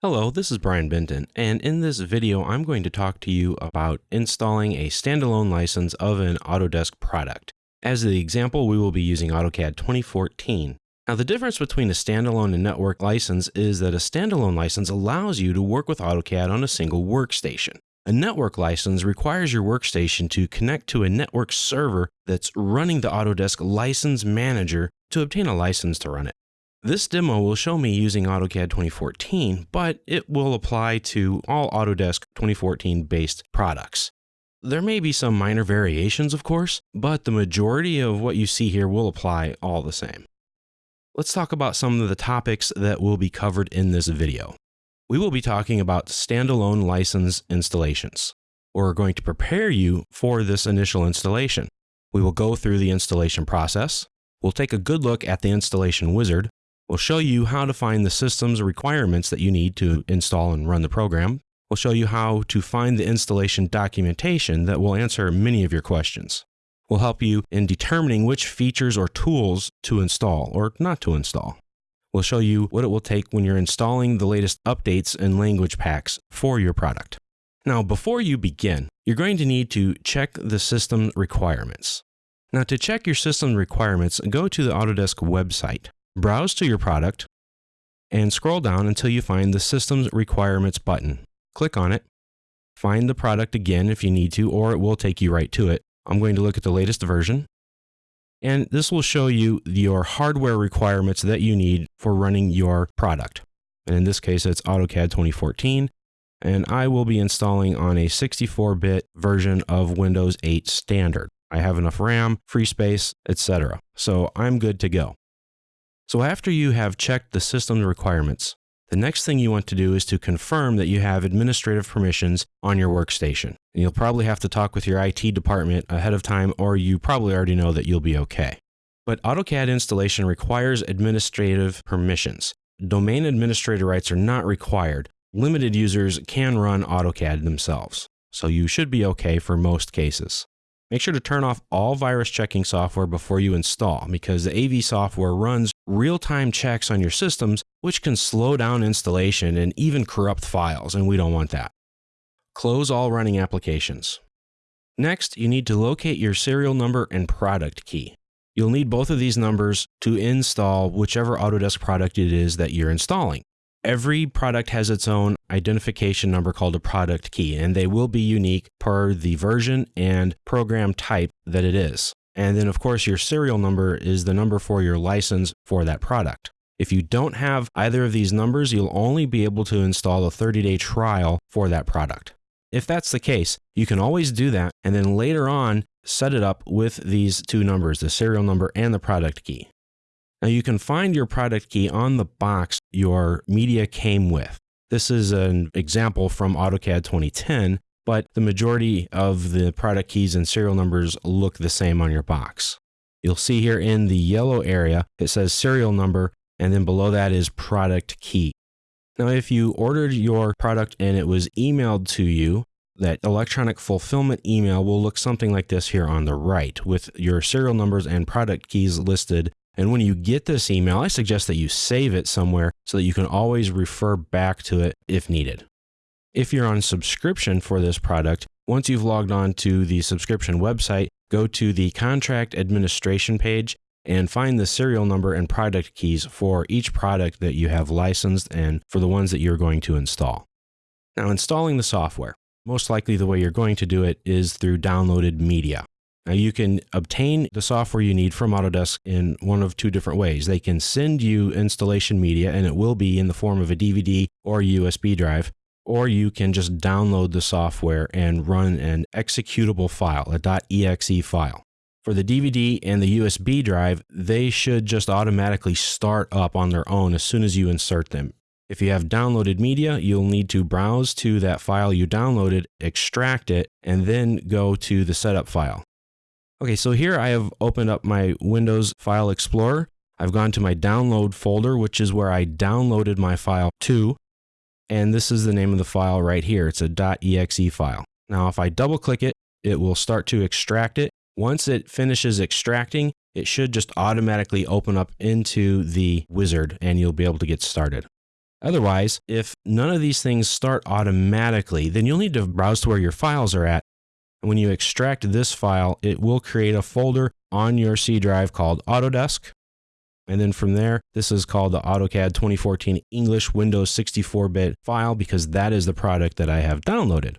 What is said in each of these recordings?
Hello, this is Brian Benton, and in this video I'm going to talk to you about installing a standalone license of an Autodesk product. As the example, we will be using AutoCAD 2014. Now the difference between a standalone and network license is that a standalone license allows you to work with AutoCAD on a single workstation. A network license requires your workstation to connect to a network server that's running the Autodesk License Manager to obtain a license to run it. This demo will show me using AutoCAD 2014, but it will apply to all Autodesk 2014 based products. There may be some minor variations, of course, but the majority of what you see here will apply all the same. Let's talk about some of the topics that will be covered in this video. We will be talking about standalone license installations. We're going to prepare you for this initial installation. We will go through the installation process. We'll take a good look at the installation wizard, We'll show you how to find the system's requirements that you need to install and run the program. We'll show you how to find the installation documentation that will answer many of your questions. We'll help you in determining which features or tools to install or not to install. We'll show you what it will take when you're installing the latest updates and language packs for your product. Now, before you begin, you're going to need to check the system requirements. Now, to check your system requirements, go to the Autodesk website. Browse to your product and scroll down until you find the Systems Requirements button. Click on it. Find the product again if you need to, or it will take you right to it. I'm going to look at the latest version. And this will show you your hardware requirements that you need for running your product. And in this case, it's AutoCAD 2014. And I will be installing on a 64-bit version of Windows 8 Standard. I have enough RAM, free space, etc. So I'm good to go. So after you have checked the system requirements, the next thing you want to do is to confirm that you have administrative permissions on your workstation. And you'll probably have to talk with your IT department ahead of time, or you probably already know that you'll be okay. But AutoCAD installation requires administrative permissions. Domain administrator rights are not required. Limited users can run AutoCAD themselves. So you should be okay for most cases. Make sure to turn off all virus checking software before you install because the AV software runs real-time checks on your systems, which can slow down installation and even corrupt files, and we don't want that. Close all running applications. Next, you need to locate your serial number and product key. You'll need both of these numbers to install whichever Autodesk product it is that you're installing. Every product has its own identification number called a product key, and they will be unique per the version and program type that it is. And then, of course, your serial number is the number for your license for that product. If you don't have either of these numbers, you'll only be able to install a 30 day trial for that product. If that's the case, you can always do that and then later on set it up with these two numbers, the serial number and the product key. Now you can find your product key on the box your media came with. This is an example from AutoCAD 2010, but the majority of the product keys and serial numbers look the same on your box. You'll see here in the yellow area, it says serial number, and then below that is product key. Now, if you ordered your product and it was emailed to you, that electronic fulfillment email will look something like this here on the right with your serial numbers and product keys listed and when you get this email, I suggest that you save it somewhere so that you can always refer back to it if needed. If you're on subscription for this product, once you've logged on to the subscription website, go to the contract administration page and find the serial number and product keys for each product that you have licensed and for the ones that you're going to install. Now, installing the software. Most likely the way you're going to do it is through downloaded media. Now you can obtain the software you need from Autodesk in one of two different ways. They can send you installation media and it will be in the form of a DVD or USB drive, or you can just download the software and run an executable file, a .exe file. For the DVD and the USB drive, they should just automatically start up on their own as soon as you insert them. If you have downloaded media, you'll need to browse to that file you downloaded, extract it, and then go to the setup file. Okay, so here I have opened up my Windows File Explorer. I've gone to my download folder, which is where I downloaded my file to. And this is the name of the file right here. It's a .exe file. Now, if I double click it, it will start to extract it. Once it finishes extracting, it should just automatically open up into the wizard and you'll be able to get started. Otherwise, if none of these things start automatically, then you'll need to browse to where your files are at. When you extract this file, it will create a folder on your C drive called Autodesk. And then from there, this is called the AutoCAD 2014 English Windows 64-bit file because that is the product that I have downloaded.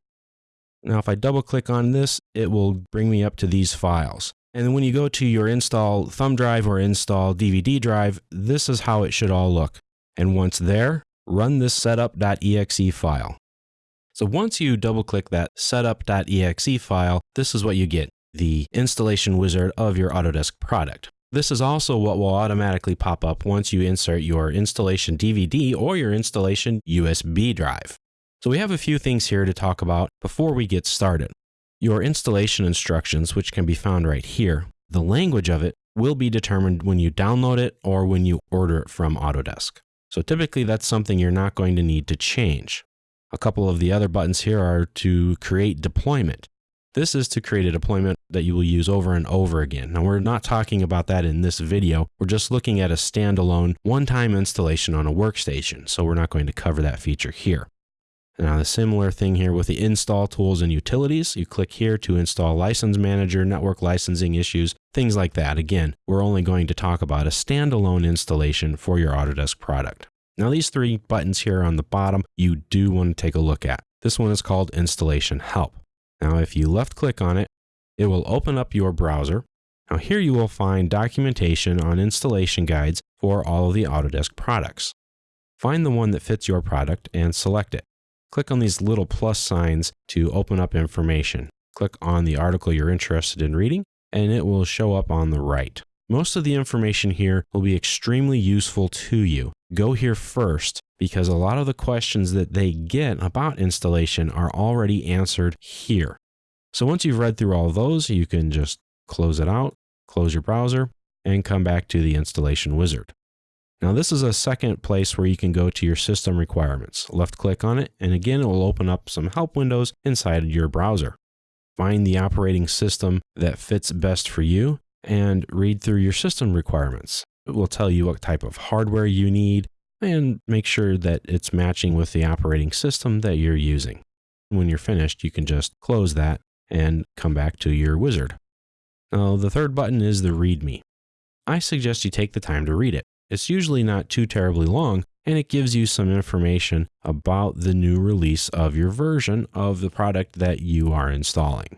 Now, if I double click on this, it will bring me up to these files. And then when you go to your install thumb drive or install DVD drive, this is how it should all look. And once there, run this setup.exe file. So once you double click that setup.exe file, this is what you get, the installation wizard of your Autodesk product. This is also what will automatically pop up once you insert your installation DVD or your installation USB drive. So we have a few things here to talk about before we get started. Your installation instructions, which can be found right here, the language of it will be determined when you download it or when you order it from Autodesk. So typically that's something you're not going to need to change. A couple of the other buttons here are to create deployment. This is to create a deployment that you will use over and over again. Now we're not talking about that in this video. We're just looking at a standalone one-time installation on a workstation. So we're not going to cover that feature here. Now the similar thing here with the install tools and utilities, you click here to install license manager, network licensing issues, things like that. Again, we're only going to talk about a standalone installation for your Autodesk product. Now these three buttons here on the bottom, you do want to take a look at. This one is called installation help. Now if you left click on it, it will open up your browser. Now here you will find documentation on installation guides for all of the Autodesk products. Find the one that fits your product and select it. Click on these little plus signs to open up information. Click on the article you're interested in reading, and it will show up on the right. Most of the information here will be extremely useful to you. Go here first because a lot of the questions that they get about installation are already answered here. So once you've read through all those, you can just close it out, close your browser, and come back to the installation wizard. Now this is a second place where you can go to your system requirements. Left click on it and again it will open up some help windows inside your browser. Find the operating system that fits best for you and read through your system requirements. It will tell you what type of hardware you need and make sure that it's matching with the operating system that you're using. When you're finished, you can just close that and come back to your wizard. Now, the third button is the README. I suggest you take the time to read it. It's usually not too terribly long, and it gives you some information about the new release of your version of the product that you are installing.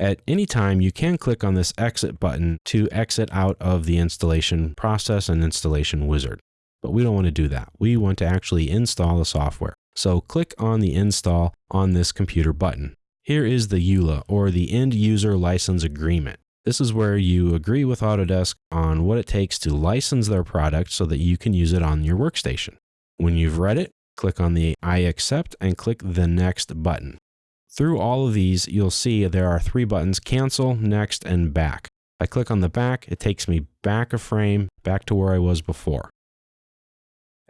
At any time, you can click on this exit button to exit out of the installation process and installation wizard. But we don't want to do that. We want to actually install the software. So click on the install on this computer button. Here is the EULA or the end user license agreement. This is where you agree with Autodesk on what it takes to license their product so that you can use it on your workstation. When you've read it, click on the I accept and click the next button. Through all of these, you'll see there are three buttons, cancel, next, and back. If I click on the back, it takes me back a frame, back to where I was before.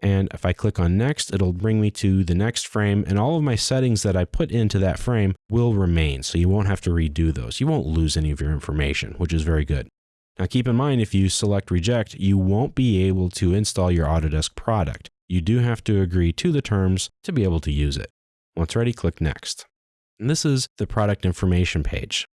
And if I click on next, it'll bring me to the next frame and all of my settings that I put into that frame will remain. So you won't have to redo those. You won't lose any of your information, which is very good. Now keep in mind, if you select reject, you won't be able to install your Autodesk product. You do have to agree to the terms to be able to use it. Once ready, click next. And this is the product information page.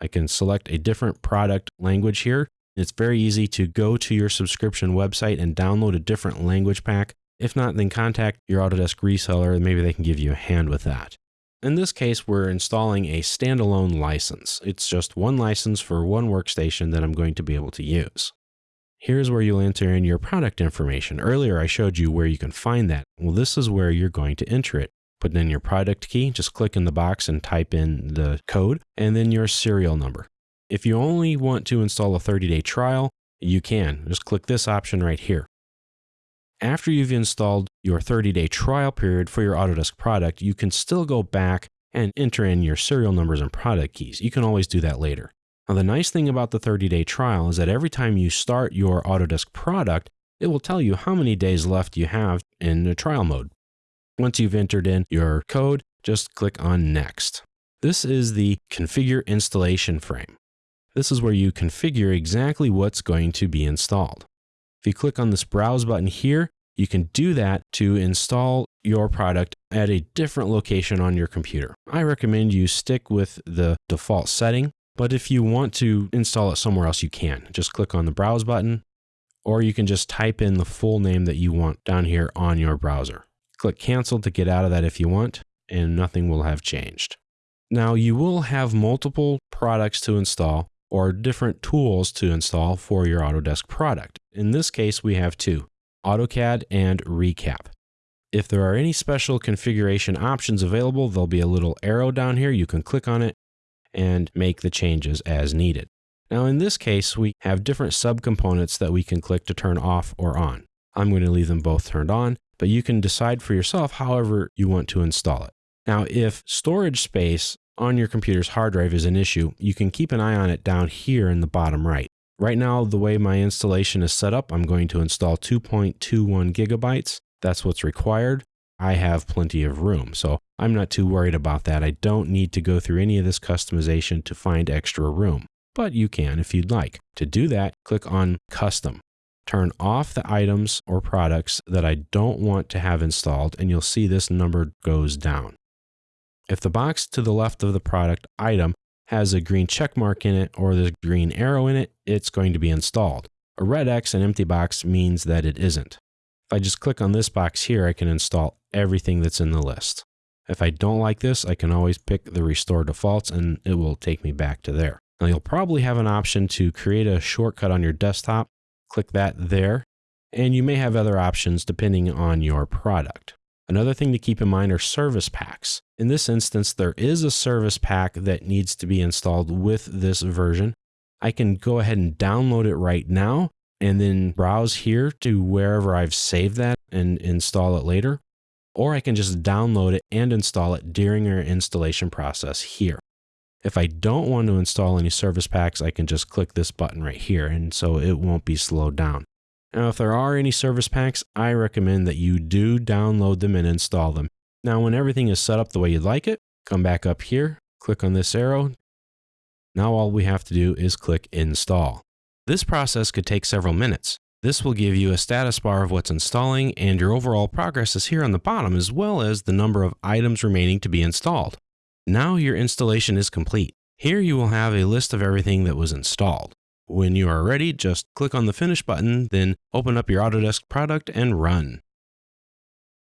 I can select a different product language here it's very easy to go to your subscription website and download a different language pack. If not, then contact your Autodesk reseller and maybe they can give you a hand with that. In this case, we're installing a standalone license. It's just one license for one workstation that I'm going to be able to use. Here's where you'll enter in your product information. Earlier, I showed you where you can find that. Well, this is where you're going to enter it. Put in your product key, just click in the box and type in the code, and then your serial number. If you only want to install a 30-day trial, you can. Just click this option right here. After you've installed your 30-day trial period for your Autodesk product, you can still go back and enter in your serial numbers and product keys. You can always do that later. Now, the nice thing about the 30-day trial is that every time you start your Autodesk product, it will tell you how many days left you have in the trial mode. Once you've entered in your code, just click on Next. This is the Configure Installation frame. This is where you configure exactly what's going to be installed. If you click on this Browse button here, You can do that to install your product at a different location on your computer. I recommend you stick with the default setting, but if you want to install it somewhere else, you can. Just click on the Browse button, or you can just type in the full name that you want down here on your browser. Click Cancel to get out of that if you want, and nothing will have changed. Now, you will have multiple products to install or different tools to install for your Autodesk product. In this case, we have two. AutoCAD, and Recap. If there are any special configuration options available, there'll be a little arrow down here. You can click on it and make the changes as needed. Now in this case, we have different subcomponents that we can click to turn off or on. I'm going to leave them both turned on, but you can decide for yourself however you want to install it. Now, if storage space on your computer's hard drive is an issue, you can keep an eye on it down here in the bottom right. Right now, the way my installation is set up, I'm going to install 2.21 gigabytes. That's what's required. I have plenty of room, so I'm not too worried about that. I don't need to go through any of this customization to find extra room, but you can if you'd like. To do that, click on Custom. Turn off the items or products that I don't want to have installed, and you'll see this number goes down. If the box to the left of the product item has a green check mark in it or the green arrow in it, it's going to be installed. A red X, an empty box, means that it isn't. If I just click on this box here, I can install everything that's in the list. If I don't like this, I can always pick the restore defaults and it will take me back to there. Now you'll probably have an option to create a shortcut on your desktop. Click that there. And you may have other options depending on your product. Another thing to keep in mind are service packs. In this instance, there is a service pack that needs to be installed with this version. I can go ahead and download it right now and then browse here to wherever I've saved that and install it later. Or I can just download it and install it during our installation process here. If I don't want to install any service packs, I can just click this button right here and so it won't be slowed down. Now, if there are any service packs, I recommend that you do download them and install them. Now, when everything is set up the way you'd like it, come back up here, click on this arrow. Now all we have to do is click install. This process could take several minutes. This will give you a status bar of what's installing and your overall progress is here on the bottom as well as the number of items remaining to be installed. Now your installation is complete. Here you will have a list of everything that was installed. When you are ready, just click on the Finish button, then open up your Autodesk product and run.